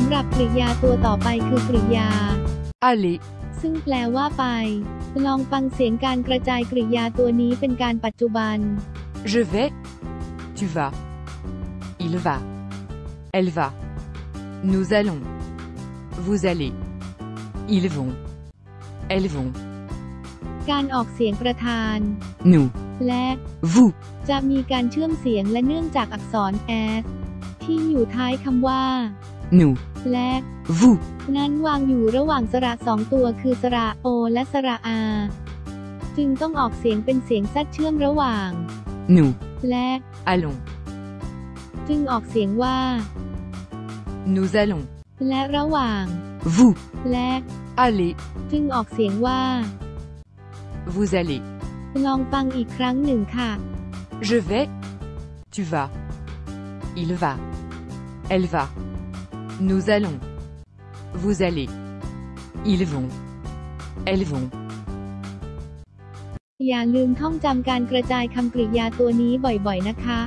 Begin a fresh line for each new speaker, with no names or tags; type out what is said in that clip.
ำหรับกริยาตัวต่อไปคือกริยา
aller,
ซึ่งแปลว่าไป ลองฟังเสียงการกระจายกริยาตัวนี้เป็นการปัจจุบัน
je vais, tu vas, il va, elle va, nous allons, vous allez, ils vont, elles vont,
การออกเสียงประธาน
nous,
และ
vous,
จะมีการเชื่อมเสียงและเนื่องจากอักษร s ที่อยู่ท้ายคำว่า
nous,
และ
vous,
นั้นวางอยู่ระหว่างสระสองตัวคือสระโอและสระอา จึงต้องออกเสียงเป็นเสียงซัดเชื่อมระหว่าง
nous,
และ
allons,
จึงออกเสียงว่า
nous allons,
และระหว่าง
vous,
และ
allez,
จึงออกเสียงว่า
vous allez,
ลองฟังอีกครั้งหนึ่งค่ะ
je vais, tu vas, il va, elle va, nous allons, vous allez, ils vont, elles vont.
อย่าลืมท่องจำการกระจายคำกริยาตัวนี้บ่อยๆ นะคะ